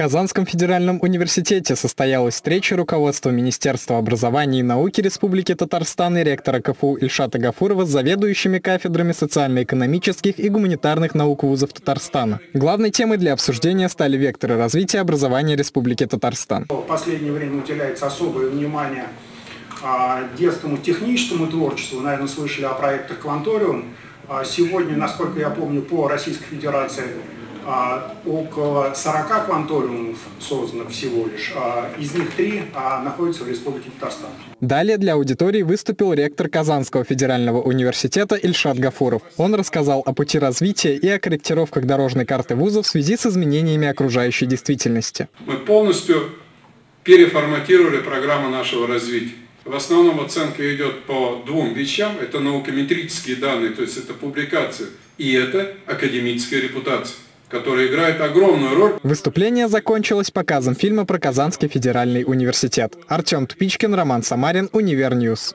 Казанском федеральном университете состоялась встреча руководства Министерства образования и науки Республики Татарстан и ректора КФУ Ильшата Гафурова с заведующими кафедрами социально-экономических и гуманитарных наук вузов Татарстана. Главной темой для обсуждения стали векторы развития образования Республики Татарстан. В последнее время уделяется особое внимание а, детскому техническому творчеству. Наверное, слышали о проектах «Кванториум». А, сегодня, насколько я помню, по Российской Федерации а, около 40 кванториумов создано всего лишь. А, из них три а, находятся в Республике Татарстан. Далее для аудитории выступил ректор Казанского федерального университета Ильшат Гафуров. Он рассказал о пути развития и о корректировках дорожной карты вуза в связи с изменениями окружающей действительности. Мы полностью переформатировали программу нашего развития. В основном оценка идет по двум вещам. Это наукометрические данные, то есть это публикация, и это академическая репутация который играет огромную роль. Выступление закончилось показом фильма про Казанский федеральный университет. Артем Тупичкин, Роман Самарин, UniverNews.